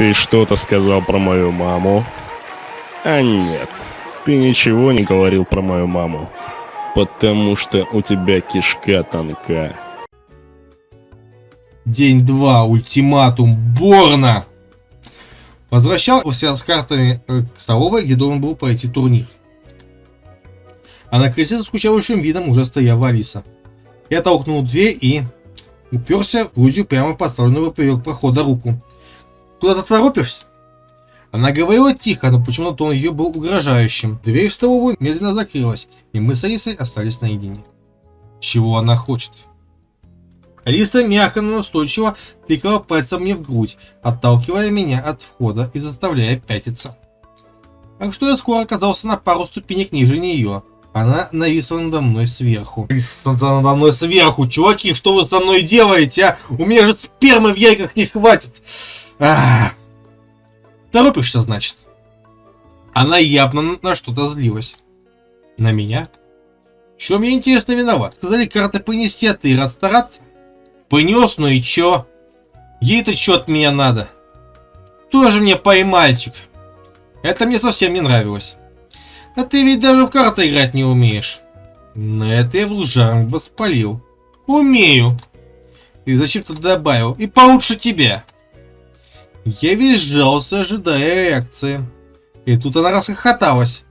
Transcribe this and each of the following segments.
Ты что-то сказал про мою маму? А нет, ты ничего не говорил про мою маму. Потому что у тебя кишка тонка. День 2. Ультиматум Борна. Возвращался с картами э, к столовой, где должен был пройти турнир. А на кресле со скучающим видом уже стояла Алиса. Я толкнул дверь и уперся в грудью прямо поставленную поперек прохода руку. Куда ты торопишься? Она говорила тихо, но почему-то тон ее был угрожающим. Дверь в столовую медленно закрылась, и мы с Алисой остались наедине. Чего она хочет? Алиса мягко, но настойчиво тыкала пальцем мне в грудь, отталкивая меня от входа и заставляя пятиться. Так что я скоро оказался на пару ступенек ниже нее. Она нависла надо мной сверху. Нависла надо мной сверху. Чуваки, что вы со мной делаете, а? У меня же спермы в яйках не хватит. Торопишься, значит? Она явно на что-то злилась. На меня? В я, интересно, виноват? Сказали карты понести, а ты рад стараться? Понес, ну и чё? Ей-то чё от меня надо? Тоже мне поймальчик. Это мне совсем не нравилось. А ты ведь даже в карты играть не умеешь. На это я в лужам воспалил. Умею. И зачем ты добавил? И получше тебя. Я визжался, ожидая реакции. И тут она расхохоталась.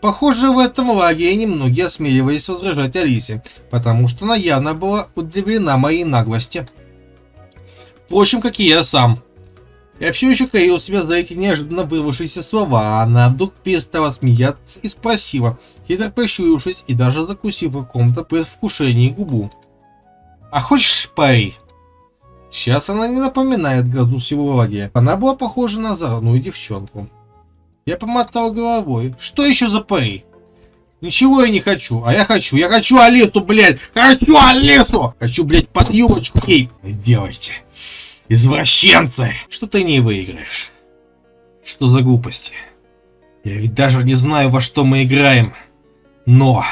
Похоже, в этом лагере немногие осмеливались возражать Алисе, потому что она явно была удивлена моей наглости. Впрочем, как и я сам. Я все еще корил себя за эти неожиданно вырвавшиеся слова, а она вдруг перестала смеяться и спросила, хитро прищурившись и даже закусив в каком-то предвкушении губу. «А хочешь пари?» Сейчас она не напоминает грозу всего лагеря. Она была похожа на озорную девчонку. Я помотал головой. Что еще за пари? Ничего я не хочу, а я хочу. Я хочу Алису, блядь! Хочу Алису! Хочу, блядь, под юбочку ей. Делайте. Извращенцы! Что ты не выиграешь? Что за глупости? Я ведь даже не знаю, во что мы играем. Но...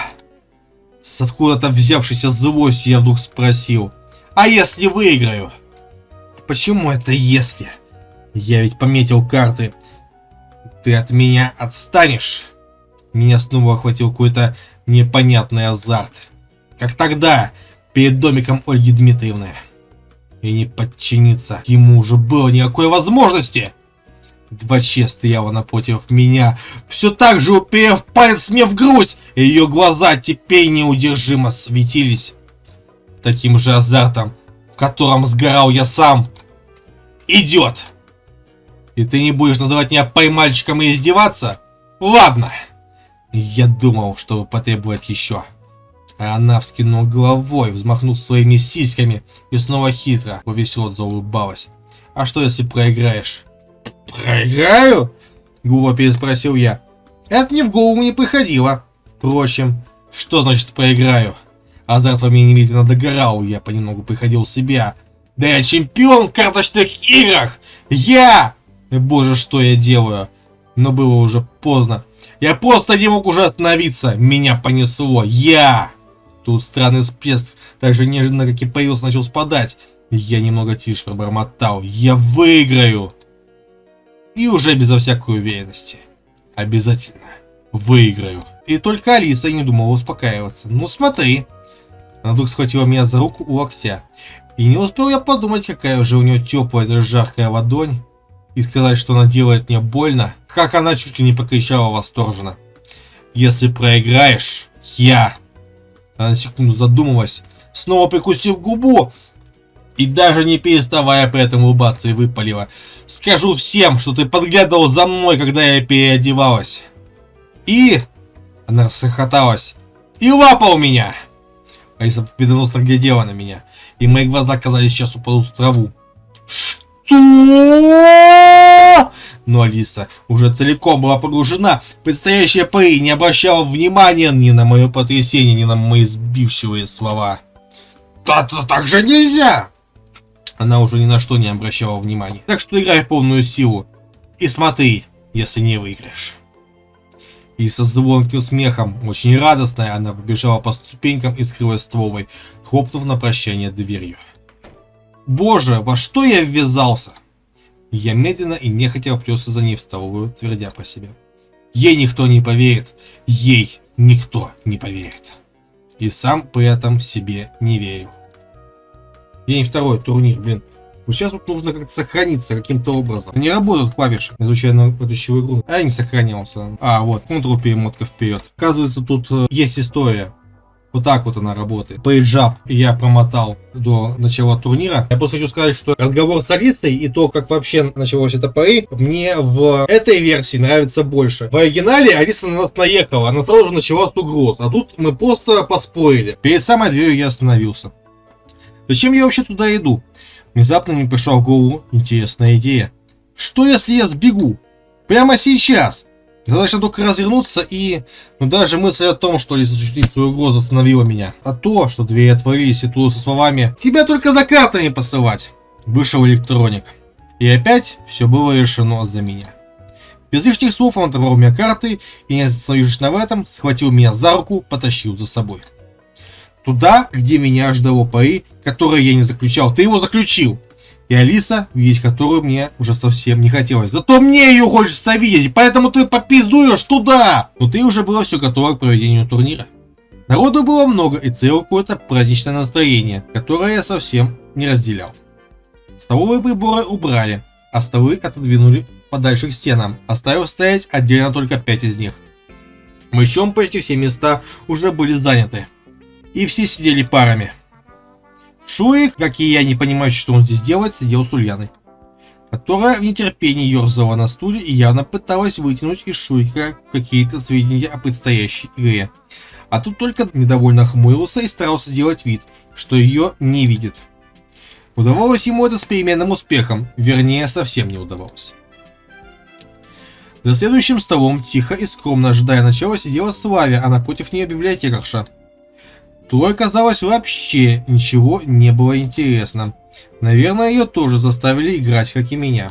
С откуда-то взявшейся злостью я вдруг спросил. А если выиграю? Почему это если? Я ведь пометил карты. Ты от меня отстанешь? Меня снова охватил какой-то непонятный азарт. Как тогда, перед домиком Ольги Дмитриевны. И не подчиниться ему уже было никакой возможности. Два че стояла напротив меня, все так же уперев палец мне в грудь, и ее глаза теперь неудержимо светились. Таким же азартом, в котором сгорал я сам идет. И ты не будешь называть меня поймальчиком и издеваться? Ладно. Я думал, что потребует еще. А она вскинула головой, взмахнув своими сиськами и снова хитро рот заулыбалась. А что если проиграешь? Проиграю? Глупо переспросил я. Это мне в голову не приходило. Впрочем, что значит проиграю? Азарт во мне немедленно догорал, я понемногу приходил в себя, да я чемпион в карточных играх! Я! Боже, что я делаю? Но было уже поздно. Я просто не мог уже остановиться. Меня понесло. Я! Тут странный всплеск, так же неожиданно, как и появился, начал спадать. Я немного тише пробормотал. Я выиграю! И уже безо всякой уверенности. Обязательно выиграю. И только Алиса не думала успокаиваться. Ну смотри. Она вдруг схватила меня за руку у локтя. И не успел я подумать, какая же у нее теплая да жаркая ладонь, и сказать, что она делает мне больно, как она чуть ли не покричала восторженно. Если проиграешь, я... Она на секунду задумалась, снова прикусив губу, и даже не переставая при этом улыбаться и выпалила. Скажу всем, что ты подглядывал за мной, когда я переодевалась. И... Она расхохоталась. И лапал меня! Алиса победоносно глядела на меня и мои глаза, казались, сейчас упадут в траву. Что? Но Алиса уже целиком была погружена в предстоящее пари и не обращала внимания ни на мое потрясение, ни на мои сбивчивые слова. «Да-да, так же нельзя!» Она уже ни на что не обращала внимания. Так что играй в полную силу. И смотри, если не выиграешь. И со звонким смехом, очень радостная, она побежала по ступенькам и скрылась стволой, хлопнув на прощание дверью. Боже, во что я ввязался? Я медленно и нехотя вплелся за ней в столовую, твердя про себя. Ей никто не поверит. Ей никто не поверит. И сам при этом себе не верю. День второй, турнир, блин. Вот сейчас вот нужно как-то сохраниться каким-то образом. Не работают клавиши, изучая на предыдущую игру. А я не сохранялся. А, вот, Ctrl перемотка вперед. Оказывается, тут э, есть история. Вот так вот она работает. Пейджап я промотал до начала турнира. Я просто хочу сказать, что разговор с Алисой и то, как вообще началось это пари, мне в этой версии нравится больше. В оригинале Алиса на нас наехала, она сразу же начала с угроз. А тут мы просто поспорили. Перед самой дверью я остановился. Зачем я вообще туда иду? Внезапно мне пришла в голову интересная идея. Что если я сбегу? Прямо сейчас? Достаточно только развернуться и... Ну даже мысль о том, что Лиса осуществит свою угрозу остановила меня. А то, что двери отворились и туда со словами «Тебя только за картами посылать!» Вышел электроник. И опять все было решено за меня. Без лишних слов он отобрал у меня карты и, не остановившись на этом, схватил меня за руку, потащил за собой. Туда, где меня ждало пари, которое я не заключал. Ты его заключил! И Алиса, видеть которую мне уже совсем не хотелось. Зато мне ее хочется видеть, поэтому ты попиздуешь туда! Но ты уже было все готово к проведению турнира. Народу было много и целое какое-то праздничное настроение, которое я совсем не разделял. Столовые приборы убрали, а столы отодвинули подальше к стенам, оставив стоять отдельно только пять из них. Причем почти все места уже были заняты, и все сидели парами. Шурик, как и я, не понимающий, что он здесь делает, сидел с Ульяной, которая в нетерпении ерзала на стуле и явно пыталась вытянуть из Шурика какие-то сведения о предстоящей игре. А тут только недовольно хмурился и старался сделать вид, что ее не видит. Удавалось ему это с переменным успехом, вернее, совсем не удавалось. За следующим столом, тихо и скромно ожидая начала, сидела Славя, а напротив нее библиотекарша – той, казалось, вообще ничего не было интересно. Наверное, ее тоже заставили играть, как и меня.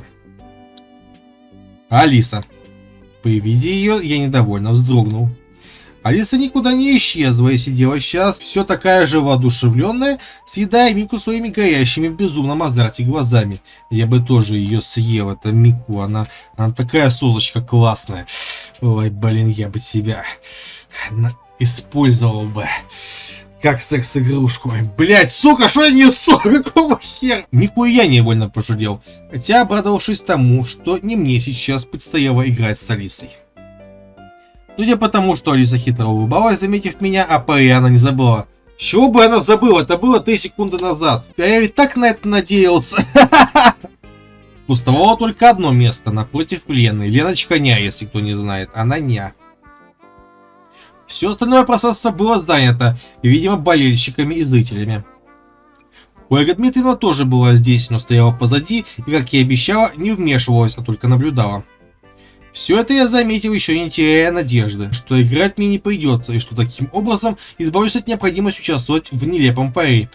Алиса. При виде ее я недовольно вздрогнул. Алиса никуда не исчезла и сидела сейчас все такая же воодушевленная, съедая Мику своими горящими в безумном азарте глазами. Я бы тоже ее съел, это Мику, она, она такая созочка классная. Ой, блин, я бы себя использовал бы. Как секс-игрушку. Блять, сука, что я несу? Какого хера? Нихуя невольно пожалел. Хотя обрадовавшись тому, что не мне сейчас предстояло играть с Алисой. Судя по тому, что Алиса хитро улыбалась, заметив меня, а пари она не забыла. Чего бы она забыла? Это было 3 секунды назад. Я ведь так на это надеялся. Пустовало только одно место напротив Лены. Леночка Ня, если кто не знает. Она Ня. Все остальное пространство было занято, видимо, болельщиками и зрителями. Ольга Дмитриевна тоже была здесь, но стояла позади и, как и обещала, не вмешивалась, а только наблюдала. Все это я заметил, еще не теряя надежды, что играть мне не придется, и что таким образом избавлюсь от необходимости участвовать в нелепом паре.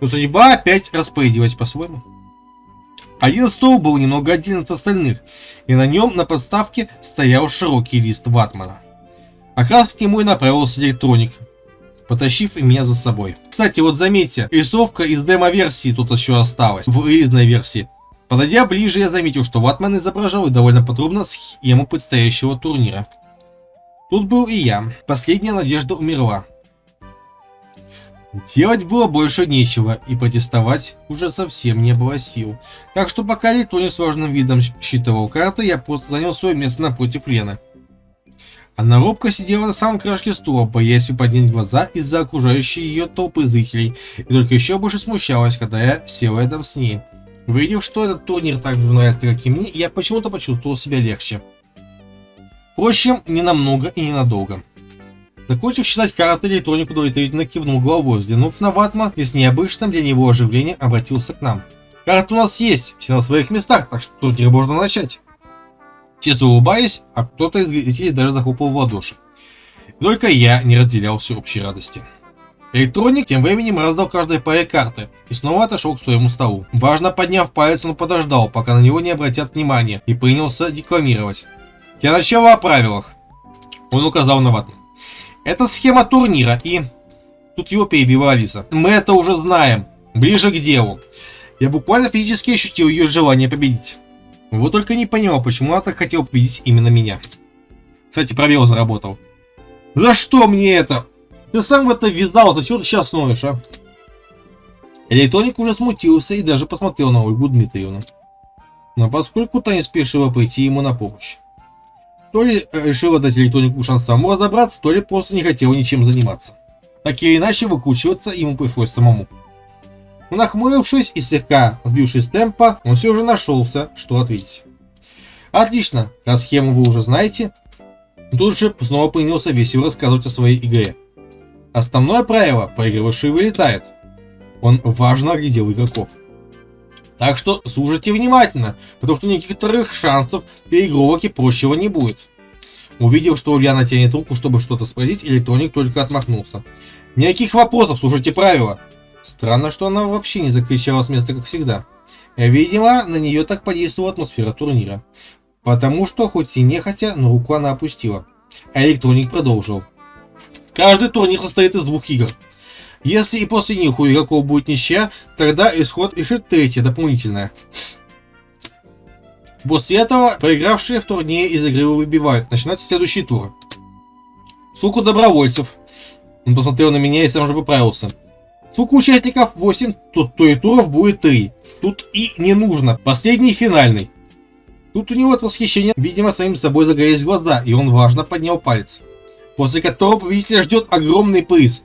Но судьба опять распорядилась по-своему. Один стол был немного отдельно от остальных, и на нем на подставке стоял широкий лист ватмана. А как раз к нему и направился электроник, потащив меня за собой. Кстати, вот заметьте, рисовка из демо-версии тут еще осталась, в релизной версии. Подойдя ближе, я заметил, что Ватман изображал довольно подробно схему предстоящего турнира. Тут был и я. Последняя надежда умерла. Делать было больше нечего, и протестовать уже совсем не было сил. Так что пока электроник с важным видом считывал карты, я просто занял свое место напротив Лены. Она робко сидела на самом краешке стула, боясь поднять глаза из-за окружающей ее толпы зрителей, и только еще больше смущалась, когда я сел рядом с ней. Увидев, что этот турнир так же нравится, как и мне, я почему-то почувствовал себя легче. Впрочем, не намного и ненадолго. Закончив считать карты, электроник удовлетворительно кивнул головой, взглянув на Ватма и с необычным для него оживлением обратился к нам. «Карты у нас есть, все на своих местах, так что турнир можно начать». Чисто улыбаясь, а кто-то из зрителей даже захлопал в ладоши. Только я не разделял всеобщей радости. Электроник тем временем раздал каждой паре карты и снова отошел к своему столу. Важно подняв палец, он подождал, пока на него не обратят внимания, и принялся декламировать. Для начала о правилах. Он указал на вату. Это схема турнира и... Тут его перебила Алиса. Мы это уже знаем. Ближе к делу. Я буквально физически ощутил ее желание победить. Вот только не понимал, почему она так хотела победить именно меня. Кстати, пробел заработал. За что мне это? Ты сам в это ввязался, чего ты сейчас ноешь, а? Электроник уже смутился и даже посмотрел на Ольгу Дмитриевну. Но поскольку та не спешила пойти ему на помощь. То ли решила дать электронику шанс самому разобраться, то ли просто не хотела ничем заниматься. Так или иначе, выкручиваться ему пришлось самому. Нахмурившись и слегка сбившись с темпа, он все же нашелся, что ответить. Отлично, раз схему вы уже знаете, тут же снова принялся весело рассказывать о своей игре. Основное правило – проигрывающий вылетает. Он важно оглядел игроков. Так что слушайте внимательно, потому что некоторых шансов переигровок и прочего не будет. Увидев, что Ульяна тянет руку, чтобы что-то спросить, электроник только отмахнулся. Никаких вопросов, слушайте правила. Странно, что она вообще не закричала с места, как всегда. Видимо, на нее так подействовала атмосфера турнира. Потому что, хоть и нехотя, но руку она опустила. Электроник продолжил. Каждый турнир состоит из двух игр. Если и после них у игроков будет ничья, тогда исход решит третья, дополнительная. После этого проигравшие в турнире из игры выбивают. Начинается следующий тур. Сколько добровольцев. Он посмотрел на меня и сам же поправился. Сколько участников 8, то, то и туров будет 3. Тут и не нужно. Последний финальный. Тут у него от восхищения, видимо, самим собой загорелись глаза, и он важно поднял палец. После которого победителя ждет огромный приз.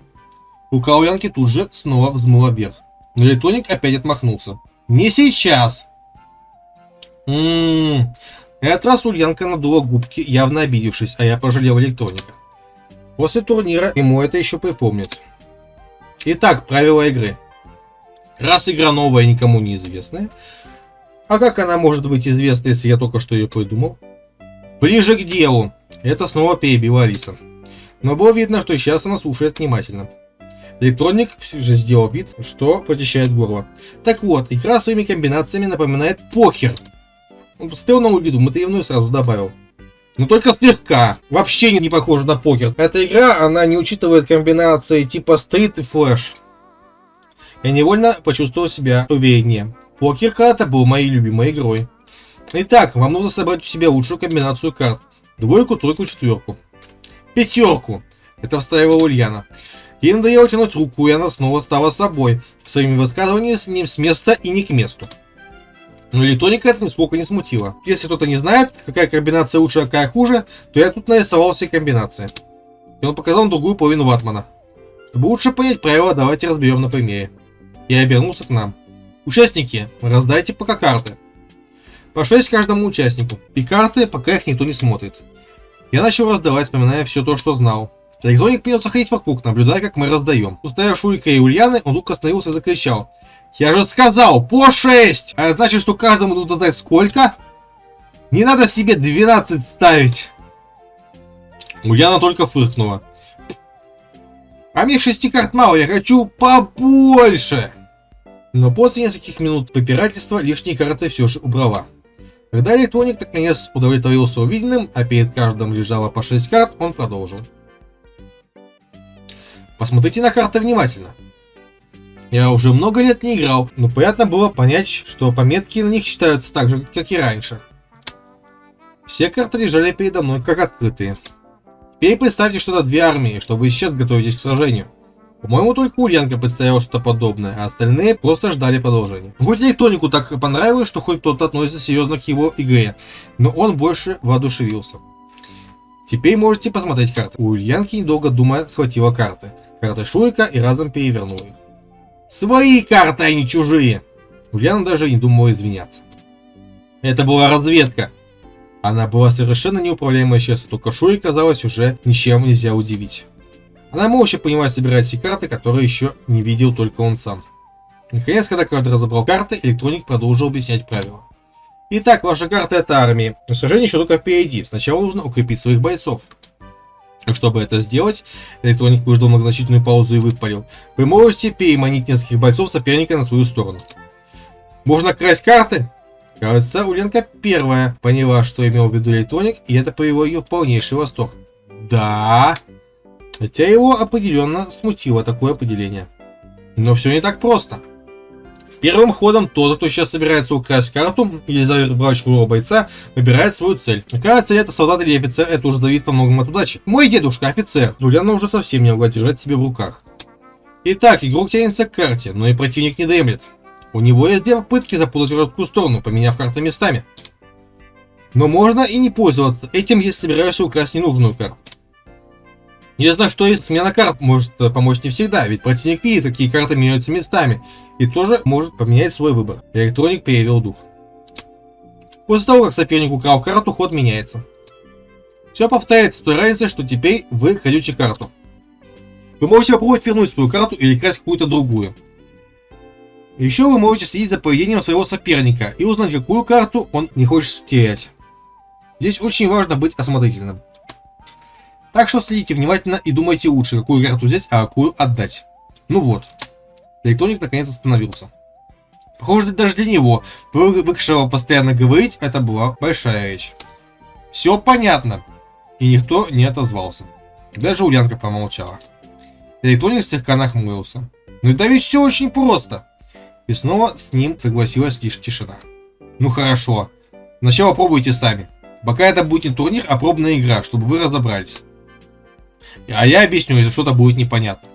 Рука Ульянки тут же снова взмыла вверх. Но электроник опять отмахнулся. Не сейчас! Ммм... Этот раз Ульянка надула губки, явно обидевшись, а я пожалел электроника. После турнира ему это еще припомнит. Итак, правила игры. Раз игра новая никому не известная, а как она может быть известна, если я только что ее придумал? Ближе к делу. Это снова перебила Алиса. Но было видно, что сейчас она слушает внимательно. Электроник все же сделал вид, что прочищает горло. Так вот, игра своими комбинациями напоминает покер. Он посмотрел на Дмитриевну и сразу добавил. Но только слегка. Вообще не похоже на покер. Эта игра, она не учитывает комбинации типа стрит и флэш. Я невольно почувствовал себя увереннее. Покер когда-то был моей любимой игрой. Итак, вам нужно собрать у себя лучшую комбинацию карт. Двойку, тройку, четверку. Пятерку. Это вставила Ульяна. Ей надоело тянуть руку, и она снова стала собой, своими высказываниями с ним с места и не к месту. Но электроника это нисколько не смутило. Если кто-то не знает, какая комбинация лучше, а какая хуже, то я тут нарисовал все комбинации. И он показал другую половину ватмана. Чтобы лучше понять правила, давайте разберем на примере. Я обернулся к нам. Участники, раздайте пока карты. По 6 каждому участнику. И карты, пока их никто не смотрит. Я начал раздавать, вспоминая все то, что знал. Электроник принялся ходить вокруг, наблюдая, как мы раздаем. Устая Шурика и Ульяны, он вдруг остановился и закричал. Я же сказал, по 6! А значит, что каждому нужно дать сколько? Не надо себе 12 ставить. Ульяна только фыркнула. А мне 6 карт мало, я хочу побольше. Но после нескольких минут попирательства лишние карты все же убрала. Когда электроник наконец удовлетворился увиденным, а перед каждым лежало по 6 карт, он продолжил. Посмотрите на карты внимательно. Я уже много лет не играл, но приятно было понять, что пометки на них читаются так же, как и раньше. Все карты лежали передо мной как открытые. Теперь представьте, что это две армии, что вы сейчас готовитесь к сражению. По-моему, только Ульянка представила что-то подобное, а остальные просто ждали продолжения. Хоть электронику так понравилось, что хоть кто-то относится серьезно к его игре, но он больше воодушевился. Теперь можете посмотреть карты. У Ульянки, недолго думая, схватила карты. Карты Шурика и разом перевернула их. Свои карты, а не чужие! Ульяна даже не думала извиняться. Это была разведка. Она была совершенно неуправляемая сейчас, только Шури казалось уже ничем нельзя удивить. Она молча понимает собирать все карты, которые еще не видел только он сам. Наконец, когда каждый разобрал карты, электроник продолжил объяснять правила. Итак, ваша карта это армия. Но сражение еще только впереди. Сначала нужно укрепить своих бойцов. Чтобы это сделать, электроник выждал многозначительную паузу и выпалил. Вы можете переманить нескольких бойцов соперника на свою сторону. Можно красть карты? Кажется, Уленка первая поняла, что имел в виду электроник, и это привело ее в полнейший восторг. Да. Хотя его определенно смутило такое определение. Но все не так просто. Первым ходом тот, кто сейчас собирается украсть карту или забрать чужого бойца, выбирает свою цель. Какая цель это солдат или офицер, это уже зависит по многому от удачи. Мой дедушка офицер, Дуляна уже совсем не могла держать себе в руках. Итак, игрок тянется к карте, но и противник не дремлет. У него есть две попытки запутать в жесткую сторону, поменяв карты местами. Но можно и не пользоваться этим, если собираешься украсть ненужную карту. Неизвестно, что есть смена карт может э, помочь не всегда, ведь противник видит, какие карты меняются местами, и тоже может поменять свой выбор. Электроник перевел дух. После того, как соперник украл карту, ход меняется. Все повторяется с той разницей, что теперь вы крадете карту. Вы можете попробовать вернуть свою карту или красть какую-то другую. Еще вы можете следить за поведением своего соперника и узнать, какую карту он не хочет терять. Здесь очень важно быть осмотрительным. Так что следите внимательно и думайте лучше, какую карту взять, а какую отдать. Ну вот. Электроник наконец остановился. Похоже, даже для него, привыкшего постоянно говорить, это была большая речь. Все понятно. И никто не отозвался. Даже Ульянка промолчала. Электроник слегка нахмурился. Ну да ведь все очень просто. И снова с ним согласилась лишь тишина. Ну хорошо. Сначала пробуйте сами. Пока это будет не турнир, а пробная игра, чтобы вы разобрались. А я объясню, если что-то будет непонятно.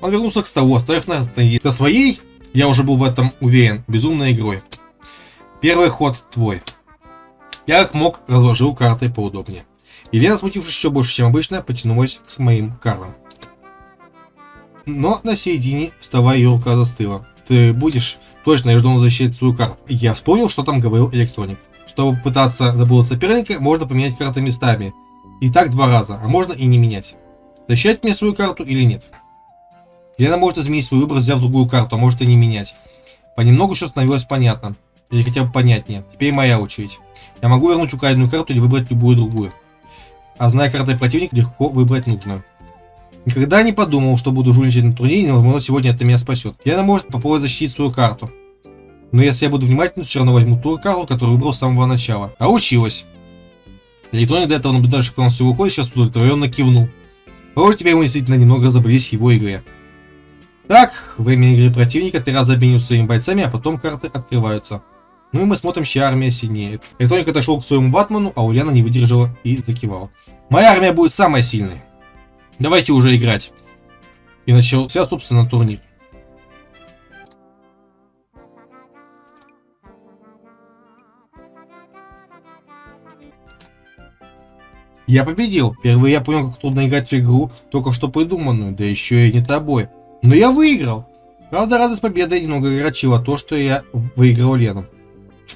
Он вернулся к столу, оставив на со своей, я уже был в этом уверен, безумной игрой. Первый ход твой. Я как мог разложил карты поудобнее. Елена, смутившись еще больше, чем обычно, потянулась к моим картам. Но на середине стола ее рука застыла. Ты будешь точно, я жду защитить свою карту. Я вспомнил, что там говорил электроник. Чтобы пытаться забыть соперника, можно поменять карты местами. И так два раза, а можно и не менять. Защищать мне свою карту или нет? Лена может изменить свой выбор, взяв другую карту, а может и не менять. Понемногу все становилось понятно. Или хотя бы понятнее. Теперь моя очередь. Я могу вернуть украденную карту или выбрать любую другую. А зная карты противника, легко выбрать нужную. Никогда не подумал, что буду жульничать на турнире, но сегодня это меня спасет. Лена может попробовать защитить свою карту. Но если я буду внимательным, все равно возьму ту карту, которую выбрал с самого начала. А училась. Электроник до этого наблюдал шоколад своей рукой, сейчас удовлетворенно кивнул. Похоже, теперь мы действительно немного разобрались его игре. Так, время игры противника ты раз обмениваются своими бойцами, а потом карты открываются. Ну и мы смотрим, чья армия сильнее. Электроник отошел к своему Батману, а Ульяна не выдержала и закивала. Моя армия будет самой сильной. Давайте уже играть. И начался, собственно, турнир. Я победил. Впервые я понял, как трудно играть в игру, только что придуманную, да еще и не тобой. Но я выиграл. Правда, радость победы немного огорчила то, что я выиграл Лену.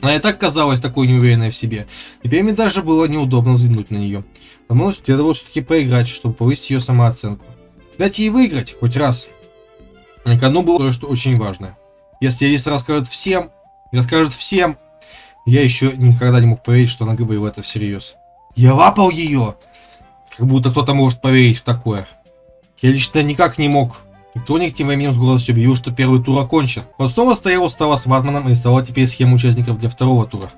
Она и так казалась такой неуверенной в себе. Теперь мне даже было неудобно взглянуть на нее. Потому что следовало все-таки поиграть, чтобы повысить ее самооценку. Дайте ей выиграть, хоть раз. На кону было кое-что очень важное. Если Алиса расскажет всем, расскажет всем, я еще никогда не мог поверить, что она говорила это всерьез. Я лапал ее! Как будто кто-то может поверить в такое. Я лично никак не мог. И Тоник тем временем с гордостью объявил, что первый тур окончен. Он снова стоял у стола с Ватманом и рисовал теперь схему участников для второго тура.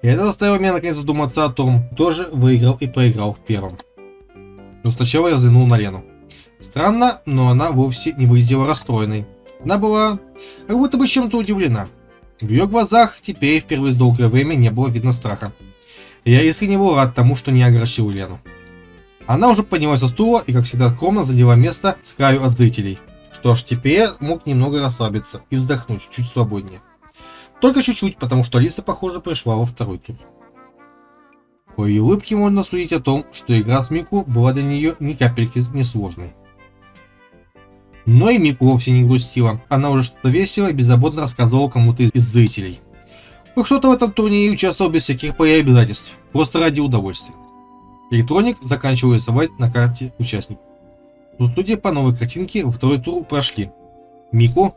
И это заставило меня наконец задуматься о том, кто же выиграл и проиграл в первом. Но сначала я взглянул на Лену. Странно, но она вовсе не выглядела расстроенной. Она была как будто бы чем-то удивлена. В ее глазах теперь впервые с долгое время не было видно страха. Я искренне был рад тому, что не огорчил Лену. Она уже поднялась со стула и, как всегда, скромно задела место с краю от зрителей. Что ж, теперь мог немного расслабиться и вздохнуть чуть свободнее. Только чуть-чуть, потому что Алиса, похоже, пришла во второй тур. По ее улыбке можно судить о том, что игра с Мику была для нее ни капельки несложной. Но и Мику вовсе не грустила. Она уже что-то весело и беззаботно рассказывала кому-то из зрителей. Кто-то в этом турнире участвовал без всяких и обязательств, просто ради удовольствия. Электроник заканчивал рисовать на карте участников. Но судя по новой картинке, второй тур прошли. Мику.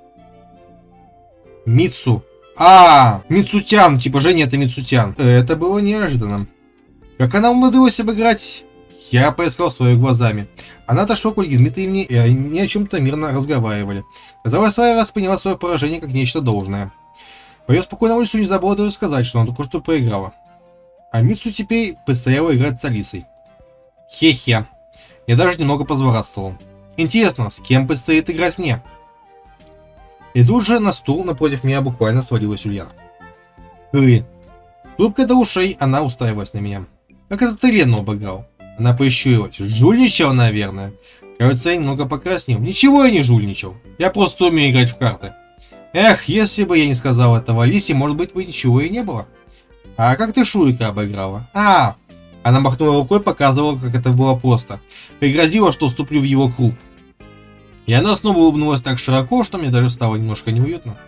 Мицу. А, Мицутян, типа Женя это Мицутян. Это было неожиданно. Как она умудрилась обыграть? Я поискал своими глазами. Она отошла к Ольге Дмитриевне, и они о чем-то мирно разговаривали. Казалось, Сая восприняла свое поражение как нечто должное. По ее спокойному лицу не забыла даже сказать, что она только что проиграла. А Митсу теперь предстояло играть с Алисой. Хе-хе. Я даже немного позворастывал. Интересно, с кем предстоит играть мне? И тут же на стул напротив меня буквально свалилась Ульяна. Ры. Трубка до ушей, она уставилась на меня. Как это ты Лену обыграл? Она поищурилась. Жульничал, наверное. Кажется, я немного покраснел. Ничего я не жульничал. Я просто умею играть в карты. Эх, если бы я не сказал этого Лисе, может быть, бы ничего и не было. А как ты Шурика обыграла? А, она махнула рукой, показывала, как это было просто. Пригрозила, что вступлю в его круг. И она снова улыбнулась так широко, что мне даже стало немножко неуютно.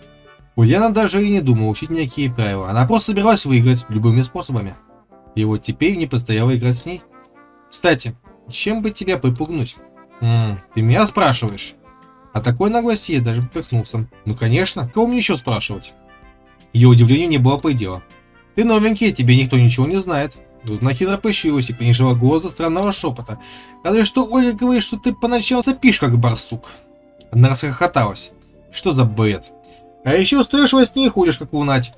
Ульяна даже и не думала учить никакие правила. Она просто собиралась выиграть любыми способами. И вот теперь не предстояло играть с ней. Кстати, чем бы тебя припугнуть? М ты меня спрашиваешь? А такой наглости я даже поперхнулся. Ну конечно, кого мне еще спрашивать? Ее удивлению не было предела. Ты новенький, тебе никто ничего не знает. Тут она хитро пощилась и понижила голос до странного шепота. Разве что Ольга говорит, что ты поначалу сопишь, как барсук. Она расхохоталась. Что за бред? А еще стоишь во сне и ходишь, как лунатик.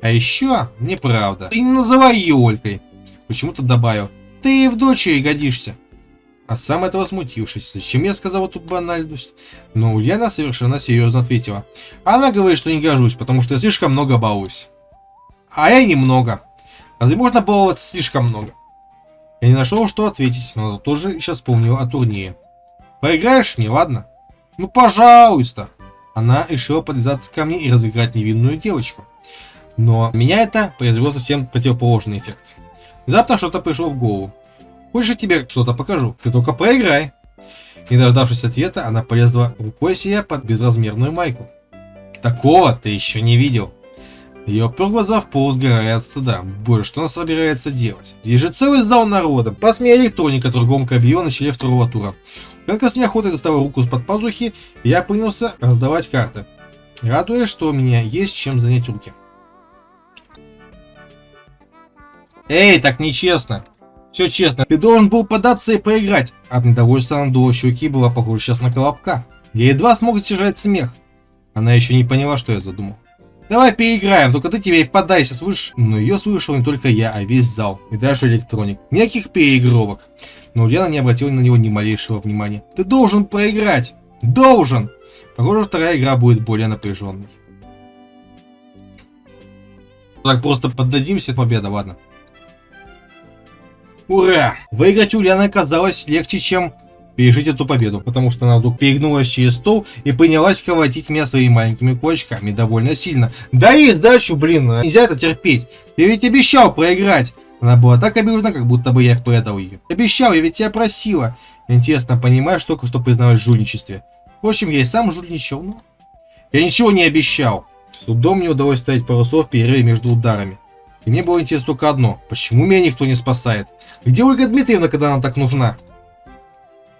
А еще, неправда. Ты не называй ее Олькой. Почему-то добавил. Ты в дочери годишься. А сам этого смутившись, зачем я сказал эту банальность? Но Ульяна совершенно серьезно ответила. Она говорит, что не гожусь, потому что я слишком много балуюсь. А я немного. Разве можно баловаться слишком много? Я не нашел, что ответить, но тоже сейчас вспомнил о турнире. Поиграешь мне, ладно? Ну, пожалуйста. Она решила подлизаться ко мне и разыграть невинную девочку. Но меня это произвело совсем противоположный эффект. Внезапно что-то пришло в голову. Хочешь, я тебе что-то покажу? Ты только поиграй. Не дождавшись ответа, она полезла рукой себе под безразмерную майку. Такого ты еще не видел. Я упер глаза в пол, сгорая от стыда. Боже, что она собирается делать? Здесь же целый зал народа. Посмея электроника торгом объявила на начале второго тура. Только с неохотой достала руку из-под пазухи, я принялся раздавать карты. Радуясь, что у меня есть чем занять руки. Эй, так нечестно. Все честно, ты должен был податься и поиграть. От недовольства надула щеки была похожа сейчас на колобка. Я едва смог сдержать смех. Она еще не поняла, что я задумал. Давай переиграем, только ты теперь подайся, слышишь? Но ее слышал не только я, а весь зал, и даже электроник. Никаких переигровок. Но Ульяна не обратила на него ни малейшего внимания. Ты должен проиграть! Должен! Похоже, вторая игра будет более напряженной. Так просто поддадимся, победа, ладно. Ура! Выиграть Ульяна оказалось легче, чем пережить эту победу, потому что она вдруг перегнулась через стол и принялась колотить меня своими маленькими кулачками довольно сильно. Дай сдачу, блин, нельзя это терпеть. Ты ведь обещал проиграть. Она была так обижена, как будто бы я предал ее. Обещал, я ведь тебя просила. Интересно, понимаешь, только что призналась в жульничестве. Впрочем, я и сам жульничал, но... Я ничего не обещал. С трудом мне удалось ставить пару слов в перерыве между ударами. И мне было интересно только одно. Почему меня никто не спасает? Где Ольга Дмитриевна, когда она так нужна?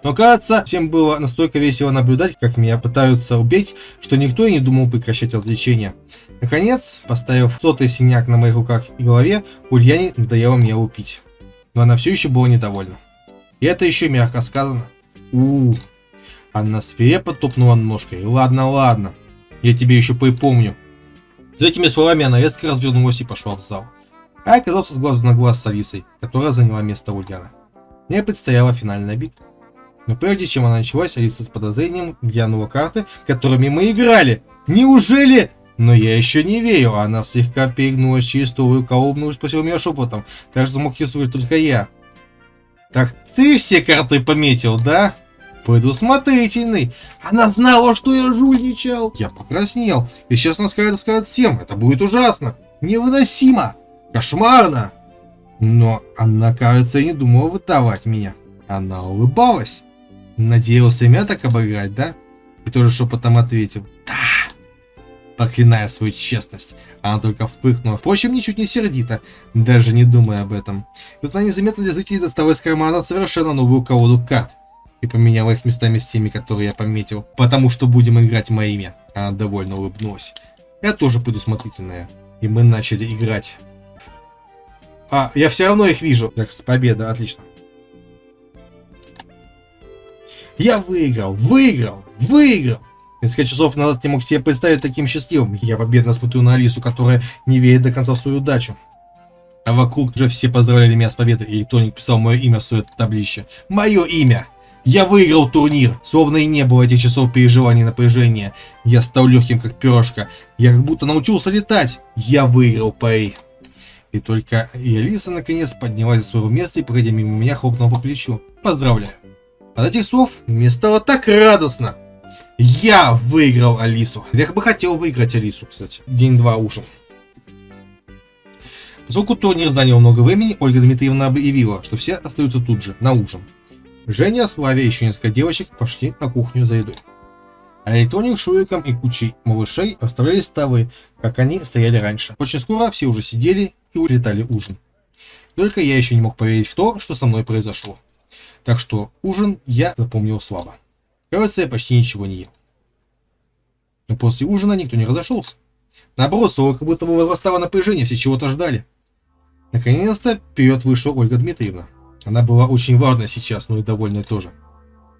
Но кажется, всем было настолько весело наблюдать, как меня пытаются убить, что никто и не думал прекращать развлечения. Наконец, поставив сотый синяк на моих руках и голове, Ульяне надоело меня лупить. Но она все еще была недовольна. И это еще мягко сказано. у, -у, -у. Она свирепо топнула ножкой. Ладно, ладно. Я тебе еще припомню. За этими словами она резко развернулась и пошла в зал. А оказался с глазу на глаз с Алисой, которая заняла место Ульяна. Мне предстояла финальная битва. Но прежде чем она началась, Алиса с подозрением глянула карты, которыми мы играли. Неужели? Но я еще не верю. Она слегка перегнулась через стол и колобнулась, спросила меня шепотом. Так что смог ее только я. Так ты все карты пометил, да? Предусмотрительный. Она знала, что я жульничал. Я покраснел. И сейчас она скажет, скажет всем. Это будет ужасно. Невыносимо. Кошмарно. Но она, кажется, не думала выдавать меня. Она улыбалась. Надеялся меня так обыграть, да? И тоже шепотом ответил. Да. Проклиная свою честность. Она только впыхнула. Впрочем, ничуть не сердито, даже не думая об этом. И вот она незаметно для зрителей достала из кармана совершенно новую колоду карт. И поменяла их местами с теми, которые я пометил. Потому что будем играть моими. Она довольно улыбнулась. Я тоже предусмотрительная. И мы начали играть. А, я все равно их вижу. Так, победа, отлично. Я выиграл, выиграл, выиграл. Несколько часов назад не мог себе представить таким счастливым. Я победно смотрю на Алису, которая не верит до конца в свою удачу. А вокруг уже все поздравляли меня с победой, и Тоник писал мое имя в свое таблище. Мое имя! Я выиграл турнир, словно и не было этих часов переживаний и напряжения. Я стал легким, как перышко. Я как будто научился летать. Я выиграл пари. И только и Алиса наконец поднялась с своего места и, проходя мимо меня, хлопнула по плечу. Поздравляю. От этих слов мне стало так радостно. Я выиграл Алису. Я бы хотел выиграть Алису, кстати. День-два ужин. Поскольку турнир занял много времени, Ольга Дмитриевна объявила, что все остаются тут же, на ужин. Женя, Славя и еще несколько девочек пошли на кухню за едой. А электроник Шуриком и кучей малышей оставляли столы, как они стояли раньше. Очень скоро все уже сидели и улетали ужин. Только я еще не мог поверить в то, что со мной произошло. Так что ужин я запомнил слабо. Кажется, я почти ничего не ел. Но после ужина никто не разошелся. Наоборот, снова как будто бы возрастало напряжение, все чего-то ждали. Наконец-то вперед вышла Ольга Дмитриевна. Она была очень важна сейчас, но и довольная тоже.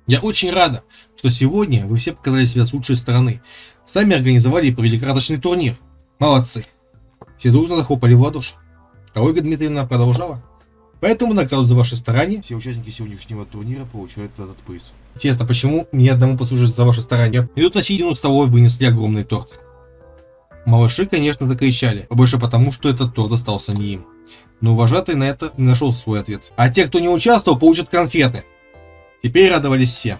Я очень рада, что сегодня вы все показали себя с лучшей стороны. Сами организовали и провели краточный турнир. Молодцы. Все дружно захлопали в ладоши. А Ольга Дмитриевна продолжала. Поэтому награду за ваши старания все участники сегодняшнего турнира получают этот приз. Интересно, почему мне одному послужить за ваши старания? Идут на середину столовой вынесли огромный торт. Малыши, конечно, закричали, а больше потому, что этот торт достался не им. Но вожатый на это не нашел свой ответ. А те, кто не участвовал, получат конфеты. Теперь радовались все.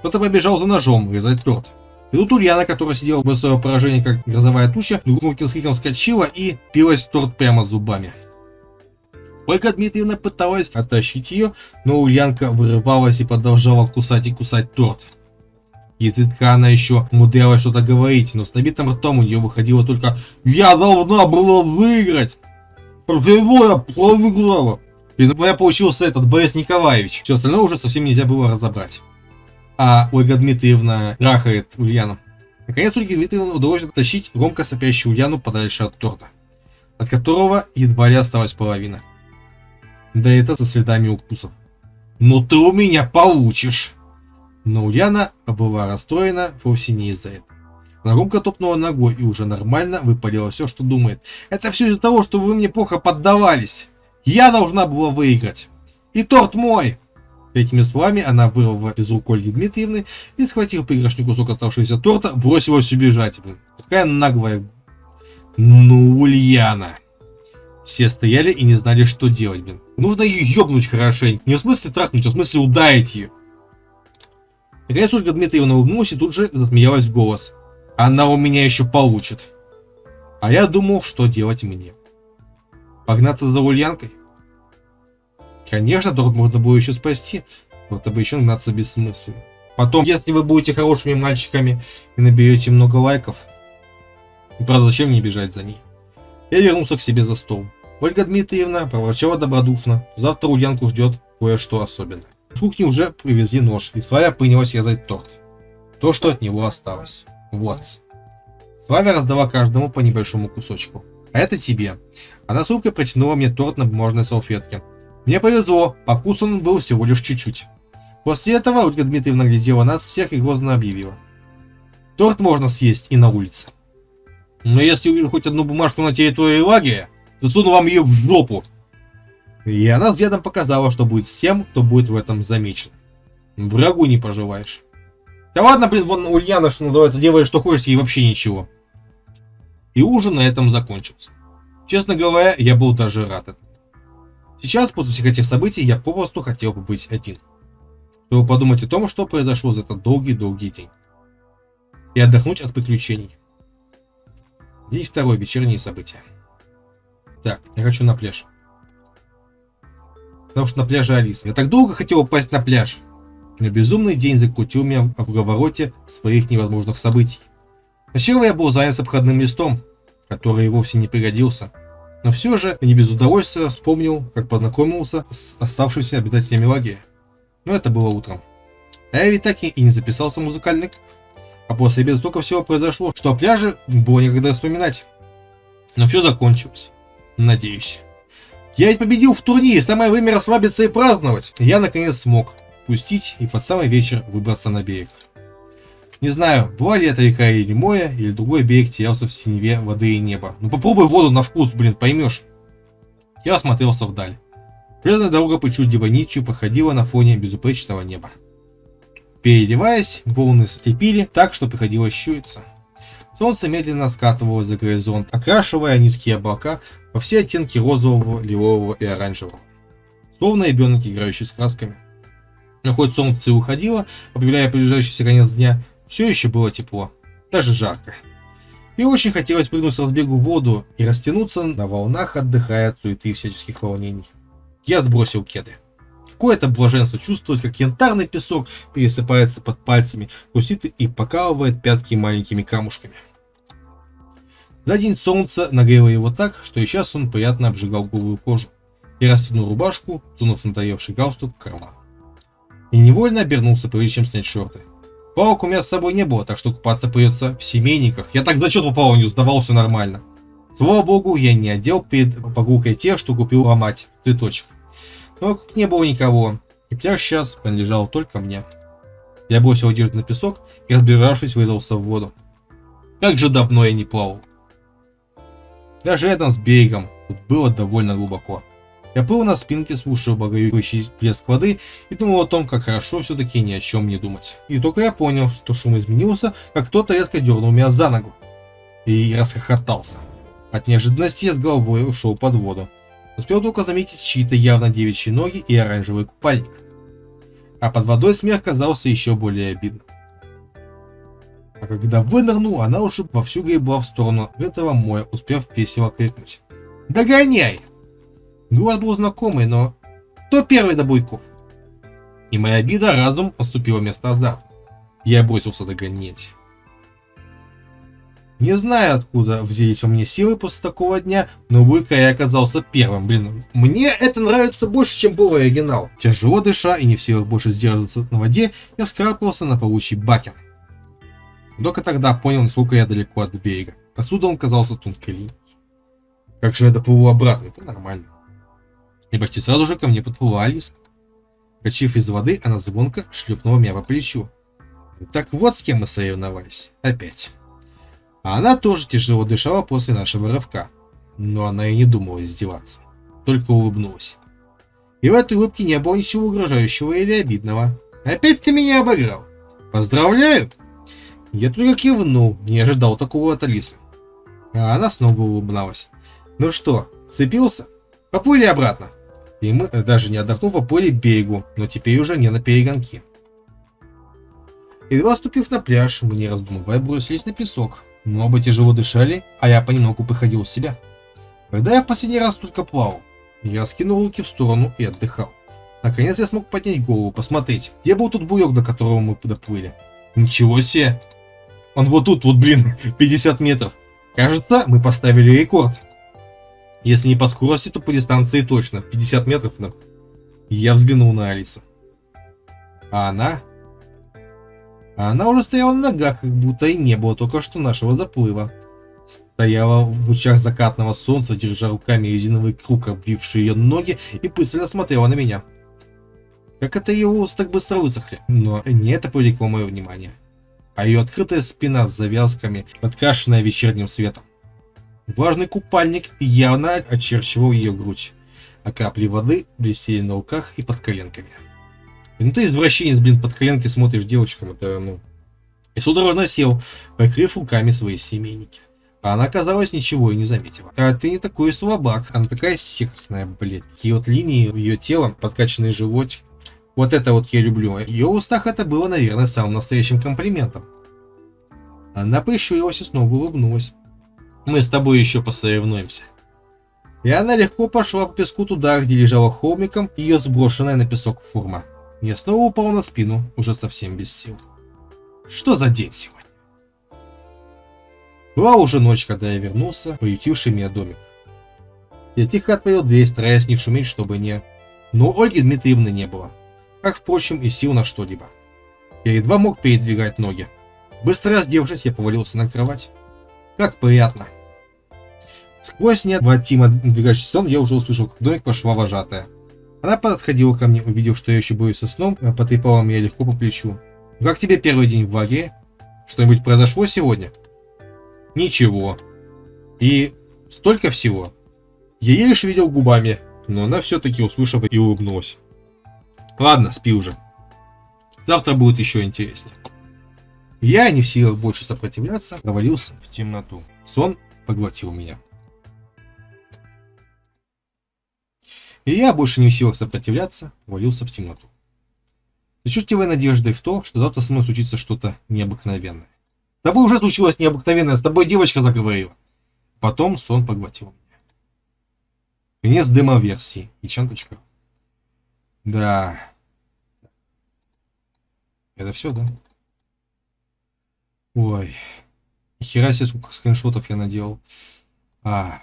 Кто-то побежал за ножом резать торт. И тут Ульяна, которая сидела в свое поражение, как грозовая туча, громким криком вскочила и пилась торт прямо зубами. Ольга Дмитриевна пыталась оттащить ее, но Ульянка вырывалась и продолжала кусать и кусать торт. Изредка она еще умудрялась что-то говорить, но с набитым ртом у нее выходило только «Я должна была выиграть!» «Почему я проиграла?» И у меня получился этот Борис Николаевич. Все остальное уже совсем нельзя было разобрать. А Ольга Дмитриевна трахает Ульяну. Наконец Ольге Дмитриевне удалось оттащить громко сопящую Ульяну подальше от торта, от которого едва ли осталась половина. Да это со следами укусов. «Ну ты у меня получишь!» Но Ульяна была расстроена вовсе не из-за этого. Громко топнула ногой и уже нормально выпалила все, что думает. «Это все из-за того, что вы мне плохо поддавались!» Я должна была выиграть. И торт мой. Этими словами она вырвала из рук Ольги Дмитриевны и, схватив пригоршню кусок оставшегося торта, бросилась убежать. Блин. Какая наглая. Ну, Ульяна. Все стояли и не знали, что делать, блин. Нужно ее ёбнуть хорошенько. Не в смысле трахнуть, а в смысле ударить ее. Наконец Ольга Дмитриевна улыбнулась и тут же засмеялась в голос. Она у меня еще получит. А я думал, что делать мне. Погнаться за Ульянкой? Конечно, торт можно было еще спасти, но это бы еще гнаться бессмысленно. Потом, если вы будете хорошими мальчиками и наберете много лайков, и правда, зачем мне бежать за ней? Я вернулся к себе за стол. Ольга Дмитриевна проворчала добродушно. Завтра Ульянку ждет кое-что особенное. С кухни уже привезли нож, и Славя принялась резать торт. То, что от него осталось. Вот. Славя раздала каждому по небольшому кусочку. А это тебе. Она с улыбкой протянула мне торт на бумажной салфетке. Мне повезло, по вкусу он был всего лишь чуть-чуть. После этого Ольга Дмитриевна глядела нас всех и грозно объявила. Торт можно съесть и на улице. Но если увижу хоть одну бумажку на территории лагеря, засуну вам ее в жопу. И она взглядом показала, что будет с тем, кто будет в этом замечен. Врагу не пожелаешь. Да ладно, блин, вон Ульяна, что называется, делает что хочешь, ей вообще ничего. И ужин на этом закончился. Честно говоря, я был даже рад этому. Сейчас, после всех этих событий, я попросту хотел бы быть один. Чтобы подумать о том, что произошло за этот долгий-долгий день. И отдохнуть от приключений. День второй, вечерние события. Так, я хочу на пляж. Потому что на пляже Алиса. Я так долго хотел упасть на пляж. Но безумный день закрутил меня в круговороте своих невозможных событий. Сначала я был занят обходным листом, который вовсе не пригодился. Но все же не без удовольствия вспомнил, как познакомился с оставшимися обитателями лагеря. Но это было утром. А я ведь так и не записался в музыкальный клуб. А после обеда столько всего произошло, что о пляже было некогда вспоминать. Но все закончилось. Надеюсь. Я ведь победил в турнире, самое время расслабиться и праздновать. Я наконец смог пустить и под самый вечер выбраться на берег. Не знаю, была ли это река или море, или другой берег терялся в синеве воды и неба. Ну попробуй воду на вкус, блин, поймешь. Я осмотрелся вдаль. Железная дорога причудливой нитью походила на фоне безупречного неба. Переливаясь, волны слепили так, что приходилось щуриться. Солнце медленно скатывалось за горизонт, окрашивая низкие облака во все оттенки розового, лилового и оранжевого. Словно ребенок, играющий с красками. Но хоть солнце уходило, объявляя приближающийся конец дня, все еще было тепло, даже жарко. И очень хотелось прыгнуть с разбегу в воду и растянуться на волнах, отдыхая от суеты и всяческих волнений. Я сбросил кеды. Какое-то блаженство чувствовать, как янтарный песок пересыпается под пальцами, хрустит и покалывает пятки маленькими камушками. За день солнце нагрело его так, что и сейчас он приятно обжигал голую кожу. И растянул рубашку, сунув надоевший галстук в карман. И невольно обернулся, прежде чем снять шорты. Палок у меня с собой не было, так что купаться придется в семейниках. Я так зачет попал, не сдавал все нормально. Слава богу, я не одел перед прогулкой те, что купил ломать цветочек. Но вокруг не было никого, и пляж сейчас принадлежал только мне. Я бросил одежду на песок и, разбежавшись, вырезался в воду. Как же давно я не плавал. Даже рядом с берегом тут было довольно глубоко. Я плыл на спинке, слушая багающий плеск воды и думал о том, как хорошо все-таки ни о чем не думать. И только я понял, что шум изменился, как кто-то резко дернул меня за ногу. И расхохотался. От неожиданности я с головой ушел под воду. Успел только заметить чьи-то явно девичьи ноги и оранжевый купальник. А под водой смех казался еще более обидным. А когда вынырнул, она уже вовсю гребла в сторону этого моря, успев весело крикнуть. «Догоняй!» Голос был знакомый, но кто первый до буйков? И моя обида разум поступила вместо азарта. Я бросился догонять. Не знаю, откуда взялись во мне силы после такого дня, но Буйка я оказался первым. Блин, мне это нравится больше, чем был оригинал. Тяжело дыша и не в силах больше сдерживаться на воде, я вскарабкался на паучий бакен. Только тогда понял, насколько я далеко от берега. Отсюда он казался тонкой линией. Как же я доплыву обратно? Это нормально. И почти сразу же ко мне подплыла Алиса. Качив из воды, она звонко шлепнула меня по плечу. Так вот с кем мы соревновались. Опять. А она тоже тяжело дышала после нашего рывка. Но она и не думала издеваться. Только улыбнулась. И в этой улыбке не было ничего угрожающего или обидного. Опять ты меня обыграл. Поздравляю. Я только кивнул, не ожидал такого от Алисы. А она снова улыбнулась. Ну что, сцепился? Поплыли обратно. И мы, даже не отдохнув, поплыли берегу, но теперь уже не на перегонки. Едва ступив на пляж, мы не раздумывая бросились на песок, мы оба тяжело дышали, а я понемногу приходил в себя. Когда я в последний раз только плавал, я скинул руки в сторону и отдыхал. Наконец я смог поднять голову, посмотреть, где был тот буек, до которого мы доплыли. Ничего себе! Он вот тут, вот блин, 50 метров. Кажется, мы поставили рекорд. Если не по скорости, то по дистанции точно. 50 метров. Да. Я взглянул на Алису. А она а она уже стояла на ногах, как будто и не было только что нашего заплыва. Стояла в лучах закатного солнца, держа руками резиновый круг, обвивший ее ноги, и пристально смотрела на меня. Как это ее волосы так быстро высохли? Но не это привлекло мое внимание. А ее открытая спина с завязками, подкрашенная вечерним светом. Влажный купальник явно очерчивал ее грудь, а капли воды блестели на руках и под коленками. Ну ты извращенец, блин, под коленки смотришь девочкам, это, ну... И судорожно сел, покрыв руками свои семейники. А она, казалось, ничего и не заметила. А ты не такой слабак, она такая сексная, блядь. Такие вот линии ее тела, подкачанный животик. Вот это вот я люблю. В ее устах это было, наверное, самым настоящим комплиментом. Она прищурилась и снова улыбнулась. Мы с тобой еще посоревнуемся. И она легко пошла по песку туда, где лежала холмиком ее сброшенная на песок форма. Я снова упал на спину, уже совсем без сил. Что за день сегодня? Была уже ночь, когда я вернулся, приютивший меня домик. Я тихо отворил дверь, стараясь не шуметь, чтобы не... Но Ольги Дмитриевны не было. Как, впрочем, и сил на что-либо. Я едва мог передвигать ноги. Быстро раздевшись, я повалился на кровать. Как приятно. Сквозь неотвратимо надвигающийся сон я уже услышал, как в домик пошла вожатая. Она подходила ко мне, увидев, что я еще боюсь со сном, потрепала меня легко по плечу. «Как тебе первый день в лагере? Что-нибудь произошло сегодня?» «Ничего. И столько всего». Я еле видел губами, но она все-таки услышала и улыбнулась. «Ладно, спи уже». Завтра будет еще интереснее. Я, не в силах больше сопротивляться, провалился в темноту. Сон поглотил меня. И я, больше не в силах сопротивляться, валился в темноту. Чертевой надеждой в то, что завтра со мной случится что-то необыкновенное. С тобой уже случилось необыкновенное, с тобой девочка заговорила. Потом сон поглотил меня. Конец демо-версии. Ичан.ру Да. Это все, да? Ой. Хера себе, сколько скриншотов я наделал. А.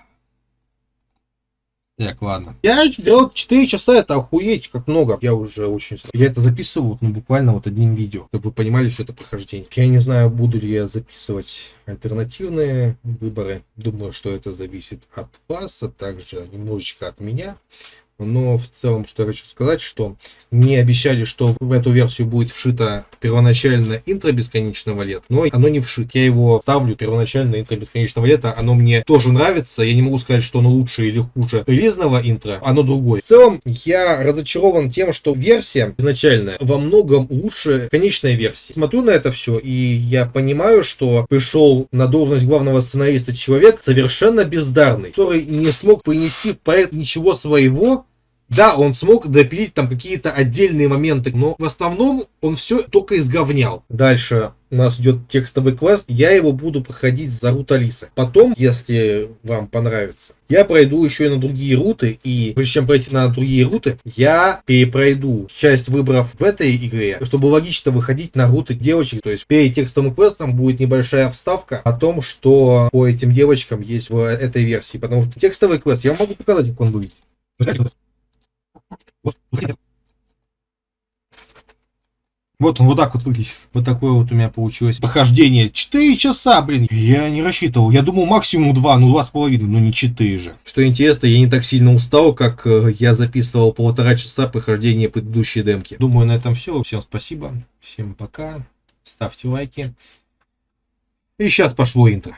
Так, ладно. Я играл 4 часа, это охуеть, как много. Я уже очень... Я это записывал, ну, буквально вот одним видео, чтобы вы понимали все это прохождение. Я не знаю, буду ли я записывать альтернативные выборы. Думаю, что это зависит от вас, а также немножечко от меня. Но в целом, что я хочу сказать, что мне обещали, что в эту версию будет вшито первоначальное интро бесконечного лета, но оно не вшит. Я его ставлю, первоначальное интро бесконечного лета, оно мне тоже нравится. Я не могу сказать, что оно лучше или хуже релизного интро, оно другое. В целом, я разочарован тем, что версия изначальная во многом лучше конечной версии. Смотрю на это все, и я понимаю, что пришел на должность главного сценариста человек совершенно бездарный, который не смог принести в проект ничего своего, да, он смог допилить там какие-то отдельные моменты, но в основном он все только изговнял. Дальше у нас идет текстовый квест, я его буду проходить за рут Алисы. Потом, если вам понравится, я пройду еще и на другие руты, и прежде чем пройти на другие руты, я перепройду часть выборов в этой игре, чтобы логично выходить на руты девочек. То есть перед текстовым квестом будет небольшая вставка о том, что по этим девочкам есть в этой версии. Потому что текстовый квест я могу показать, как он выглядит. Вот, вот он вот так вот выглядит. Вот такое вот у меня получилось похождение. 4 часа, блин. Я не рассчитывал. Я думал максимум 2, ну 2,5, ну не 4 же. Что интересно, я не так сильно устал, как э, я записывал полтора часа прохождения предыдущей демки. Думаю, на этом все. Всем спасибо. Всем пока. Ставьте лайки. И сейчас пошло интро.